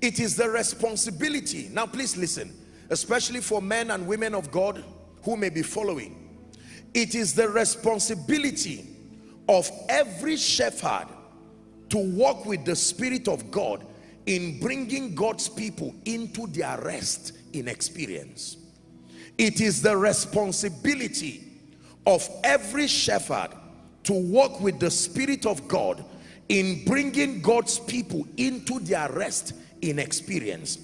It is the responsibility. Now please listen, especially for men and women of God who may be following. It is the responsibility of every shepherd to walk with the Spirit of God in bringing God's people into their rest in experience. It is the responsibility of every shepherd to walk with the Spirit of God in bringing God's people into their rest in experience.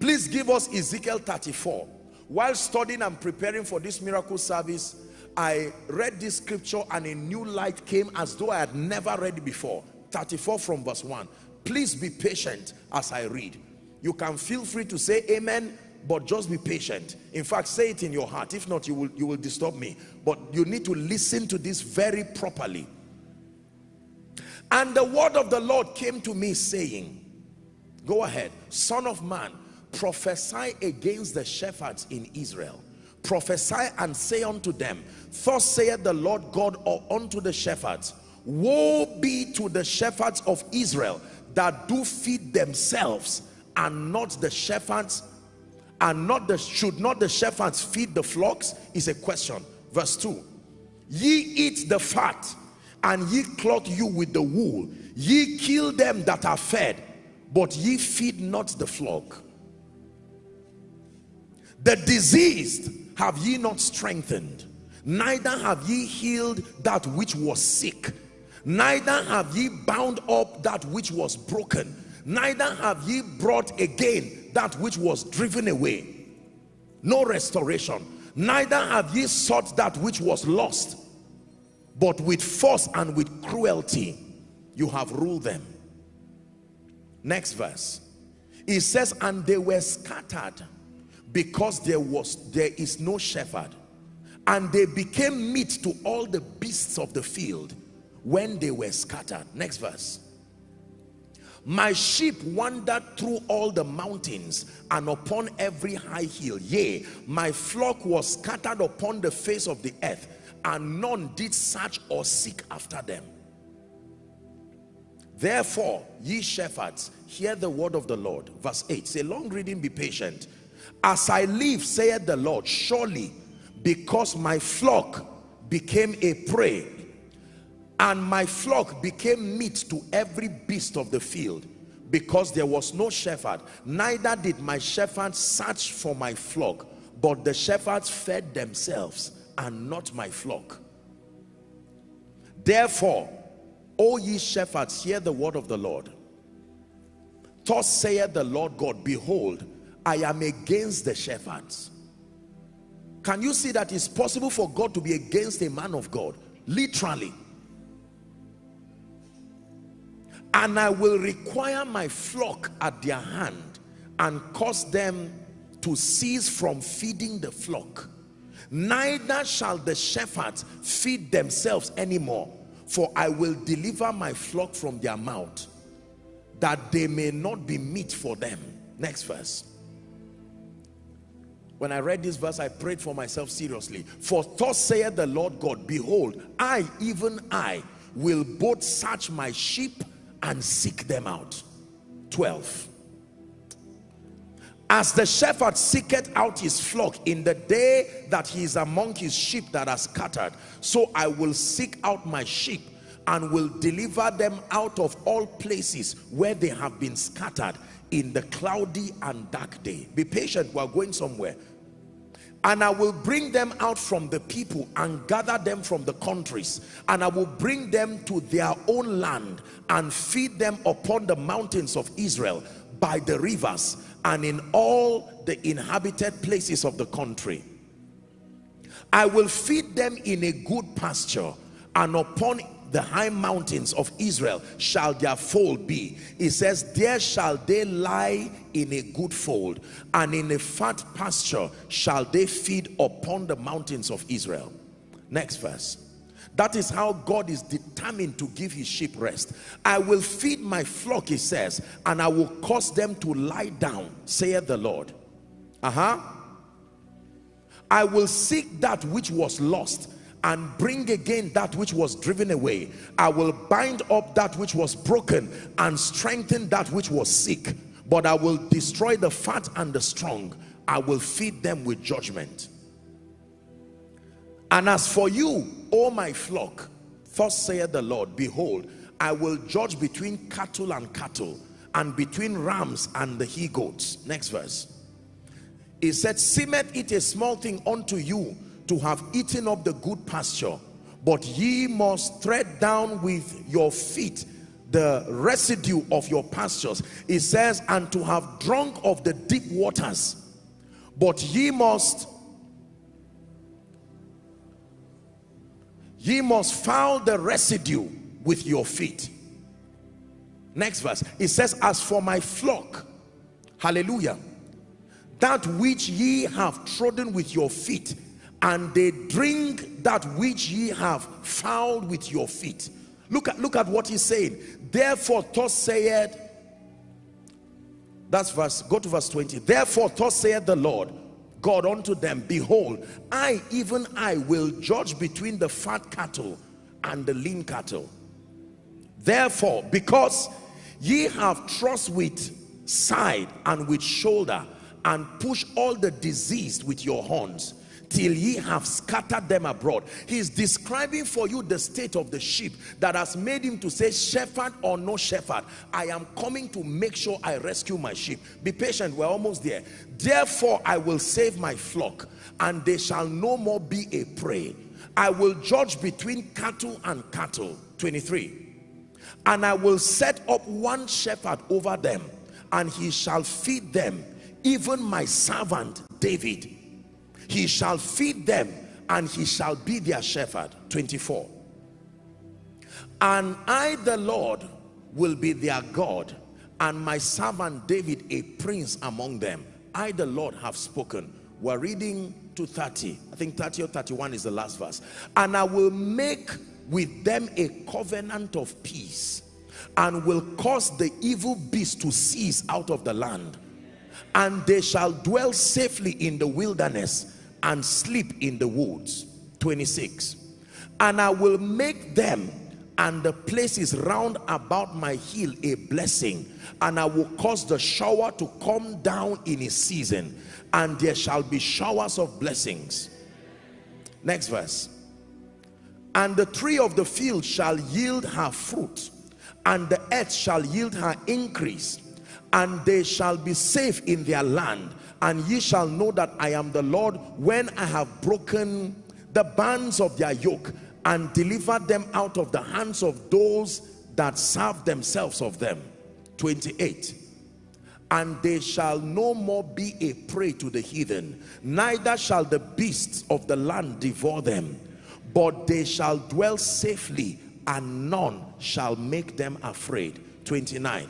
Please give us Ezekiel 34. While studying and preparing for this miracle service, I read this scripture and a new light came as though I had never read it before. 34 from verse 1. Please be patient as I read. You can feel free to say amen, but just be patient. In fact, say it in your heart. If not, you will, you will disturb me. But you need to listen to this very properly. And the word of the Lord came to me saying, Go ahead, son of man, prophesy against the shepherds in Israel. Prophesy and say unto them, Thus saith the Lord God unto the shepherds, Woe be to the shepherds of Israel that do feed themselves and not the shepherds and not the should not the shepherds feed the flocks? Is a question. Verse 2 ye eat the fat and ye clothe you with the wool. Ye kill them that are fed but ye feed not the flock. The diseased have ye not strengthened neither have ye healed that which was sick neither have ye bound up that which was broken neither have ye brought again that which was driven away. No restoration. Neither have ye sought that which was lost. But with force and with cruelty you have ruled them next verse. It says and they were scattered because there was there is no shepherd. And they became meat to all the beasts of the field when they were scattered. Next verse. My sheep wandered through all the mountains and upon every high hill. Yea my flock was scattered upon the face of the earth and none did search or seek after them therefore ye shepherds hear the word of the lord. Verse 8 say long reading be patient. As i live saith the lord surely because my flock became a prey and my flock became meat to every beast of the field because there was no shepherd neither did my shepherds search for my flock but the shepherds fed themselves and not my flock. Therefore o ye shepherds hear the word of the lord. Thus saith the lord god behold i am against the shepherds. Can you see that it's possible for god to be against a man of god? Literally. And I will require my flock at their hand and cause them to cease from feeding the flock. Neither shall the shepherds feed themselves anymore, for I will deliver my flock from their mouth, that they may not be meat for them. Next verse. When I read this verse, I prayed for myself seriously. For thus saith the Lord God, Behold, I, even I, will both search my sheep and seek them out 12 as the shepherd seeketh out his flock in the day that he is among his sheep that are scattered so i will seek out my sheep and will deliver them out of all places where they have been scattered in the cloudy and dark day. Be patient we're going somewhere. And I will bring them out from the people and gather them from the countries. And I will bring them to their own land and feed them upon the mountains of Israel by the rivers and in all the inhabited places of the country I will feed them in a good pasture and upon the high mountains of Israel shall their fold be. It says, there shall they lie in a good fold, and in a fat pasture shall they feed upon the mountains of Israel. Next verse. That is how God is determined to give his sheep rest. I will feed my flock, he says, and I will cause them to lie down, saith the Lord. Uh-huh. I will seek that which was lost and bring again that which was driven away. I will bind up that which was broken and strengthen that which was sick. but I will destroy the fat and the strong. I will feed them with judgment. And as for you, O my flock, thus saith the Lord, behold, I will judge between cattle and cattle, and between rams and the he goats. Next verse. He said, Seemeth it a small thing unto you to have eaten up the good pasture, but ye must tread down with your feet the residue of your pastures. It says, and to have drunk of the deep waters, but ye must ye must foul the residue with your feet. Next verse. It says as for my flock hallelujah that which ye have trodden with your feet and they drink that which ye have fouled with your feet. Look at look at what he's saying. Therefore thus saith that's verse go to verse 20 therefore thus saith the lord God unto them, Behold, I, even I, will judge between the fat cattle and the lean cattle. Therefore, because ye have trust with side and with shoulder, and push all the diseased with your horns, till ye have scattered them abroad. He's describing for you the state of the sheep that has made him to say, shepherd or no shepherd, I am coming to make sure I rescue my sheep. Be patient, we're almost there. Therefore, I will save my flock, and they shall no more be a prey. I will judge between cattle and cattle. 23. And I will set up one shepherd over them, and he shall feed them, even my servant David he shall feed them and he shall be their shepherd. 24 and I the Lord will be their God and my servant David a prince among them. I the Lord have spoken. We're reading to 30 I think 30 or 31 is the last verse. And I will make with them a covenant of peace and will cause the evil beast to cease out of the land. And they shall dwell safely in the wilderness and sleep in the woods. 26 and I will make them and the places round about my hill a blessing and I will cause the shower to come down in its season and there shall be showers of blessings. Next verse. And the tree of the field shall yield her fruit and the earth shall yield her increase and they shall be safe in their land. And ye shall know that I am the Lord when I have broken the bands of their yoke and delivered them out of the hands of those that serve themselves of them. 28 and they shall no more be a prey to the heathen neither shall the beasts of the land devour them. But they shall dwell safely and none shall make them afraid. 29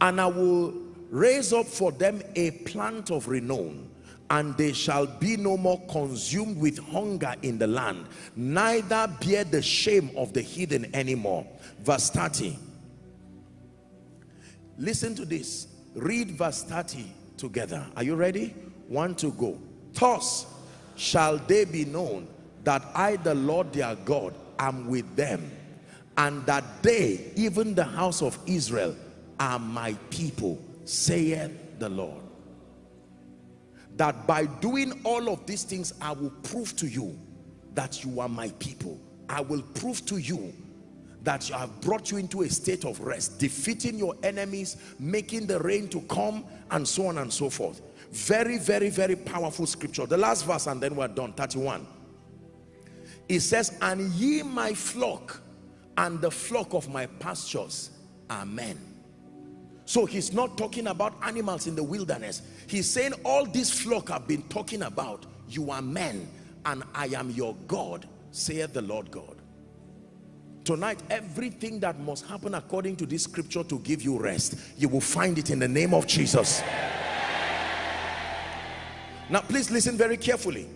and I will raise up for them a plant of renown and they shall be no more consumed with hunger in the land neither bear the shame of the heathen anymore. Verse 30 listen to this. Read verse 30 together. Are you ready? One to go. Thus shall they be known that I the Lord their God am with them and that they even the house of Israel are my people saith the Lord. That by doing all of these things I will prove to you that you are my people. I will prove to you that I have brought you into a state of rest defeating your enemies making the rain to come and so on and so forth. Very very very powerful scripture. The last verse and then we're done. 31 it says and ye my flock and the flock of my pastures amen so he's not talking about animals in the wilderness. He's saying all this flock I've been talking about, you are men and I am your God, saith the Lord God. Tonight, everything that must happen according to this scripture to give you rest, you will find it in the name of Jesus. Now, please listen very carefully.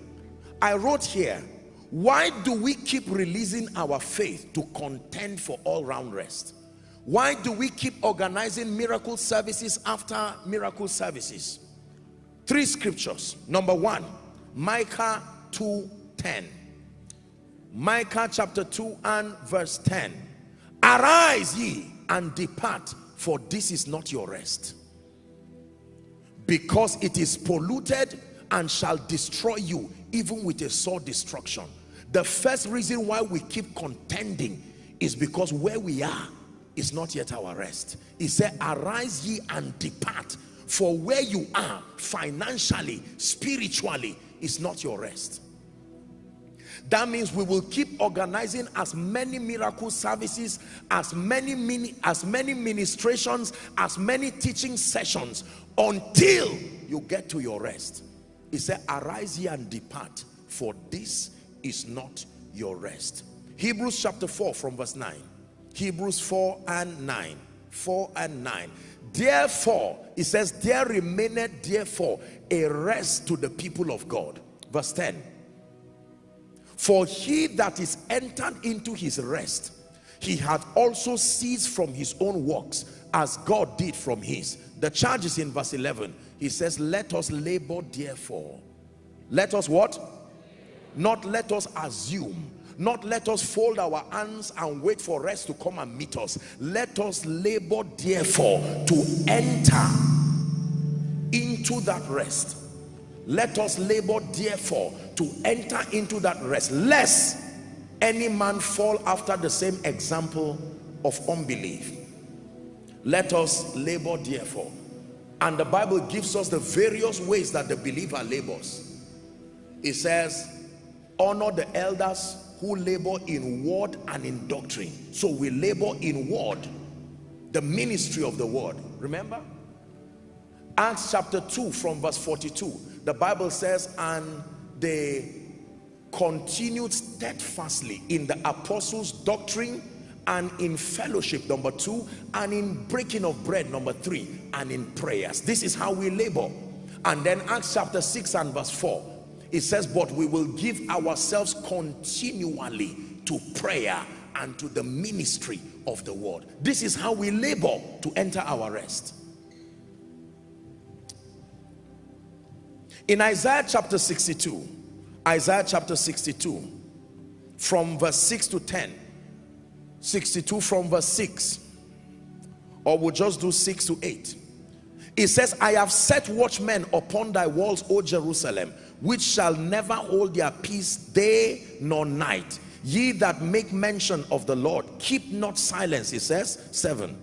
I wrote here, why do we keep releasing our faith to contend for all-round rest? Why do we keep organizing miracle services after miracle services? Three scriptures. Number one, Micah 2 10. Micah chapter 2 and verse 10. Arise ye and depart for this is not your rest because it is polluted and shall destroy you even with a sore destruction the first reason why we keep contending is because where we are is not yet our rest. He said arise ye and depart for where you are financially spiritually is not your rest. That means we will keep organizing as many miracle services as many mini as many ministrations as many teaching sessions until you get to your rest. He said arise ye and depart for this is not your rest. Hebrews chapter 4 from verse 9 hebrews 4 and 9 4 and 9 therefore it says there remaineth therefore a rest to the people of god. Verse 10 for he that is entered into his rest he hath also ceased from his own works as god did from his. The charge is in verse 11 he says let us labor therefore. Let us what? Not let us assume not let us fold our hands and wait for rest to come and meet us. Let us labor therefore to enter into that rest. Let us labor therefore to enter into that rest lest any man fall after the same example of unbelief. Let us labor therefore. And the bible gives us the various ways that the believer labors. It says honor the elders who labor in word and in doctrine. So we labor in word the ministry of the word. Remember? Acts chapter 2 from verse 42 the bible says and they continued steadfastly in the apostles doctrine and in fellowship number two and in breaking of bread number three and in prayers. This is how we labor. And then acts chapter 6 and verse 4 it says but we will give ourselves continually to prayer and to the ministry of the word. This is how we labor to enter our rest. In isaiah chapter 62 isaiah chapter 62 from verse 6 to 10 62 from verse 6 or we'll just do 6 to 8 it says i have set watchmen upon thy walls o jerusalem which shall never hold their peace day nor night. Ye that make mention of the lord keep not silence it says seven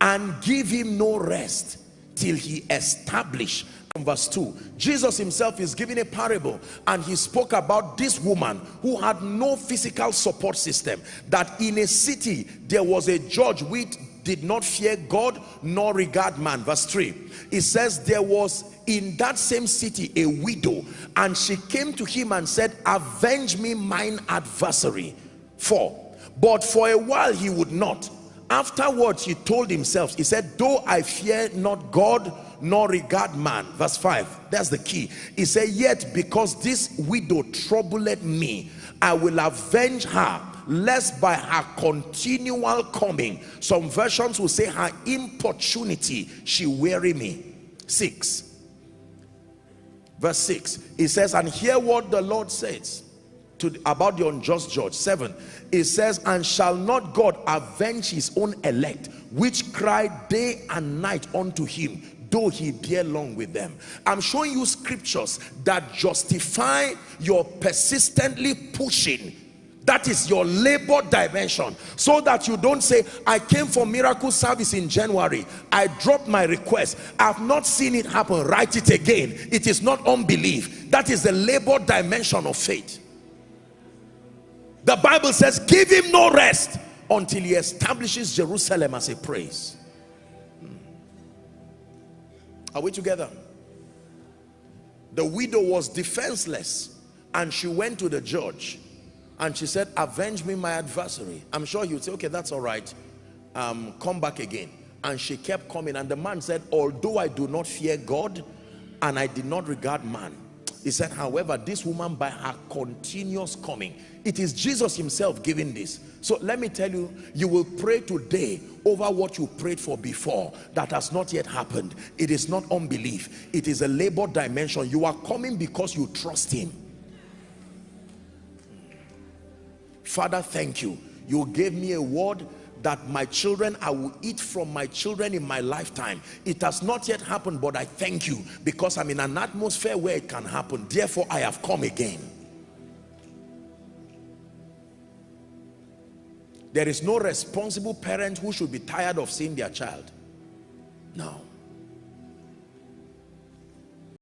and give him no rest till he establish. Verse 2 jesus himself is giving a parable and he spoke about this woman who had no physical support system that in a city there was a judge which did not fear god nor regard man. Verse 3 it says there was in that same city a widow and she came to him and said avenge me mine adversary for but for a while he would not. Afterwards he told himself he said though i fear not god nor regard man verse 5 that's the key. He said yet because this widow troubled me i will avenge her lest by her continual coming some versions will say her importunity she weary me. Six. Verse 6 it says and hear what the lord says to about the unjust judge. Seven it says and shall not god avenge his own elect which cry day and night unto him though he bear long with them? I'm showing you scriptures that justify your persistently pushing that is your labor dimension. So that you don't say i came for miracle service in january. I dropped my request. I've not seen it happen. Write it again. It is not unbelief. That is the labor dimension of faith. The bible says give him no rest until he establishes jerusalem as a praise. Hmm. are we together? The widow was defenseless and she went to the judge and she said avenge me my adversary. I'm sure you'd say okay that's all right. Um, come back again. And she kept coming. And the man said although i do not fear god and i did not regard man he said however this woman by her continuous coming it is jesus himself giving this. So let me tell you you will pray today over what you prayed for before that has not yet happened. It is not unbelief. It is a labor dimension. You are coming because you trust him Father, thank you. You gave me a word that my children I will eat from my children in my lifetime. It has not yet happened but I thank you because I'm in an atmosphere where it can happen. Therefore I have come again. There is no responsible parent who should be tired of seeing their child. No